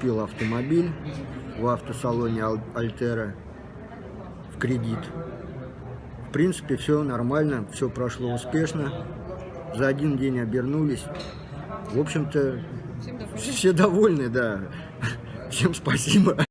купил автомобиль в автосалоне Альтера в кредит. В принципе, все нормально, все прошло успешно. За один день обернулись. В общем-то, все довольны, да. Всем спасибо.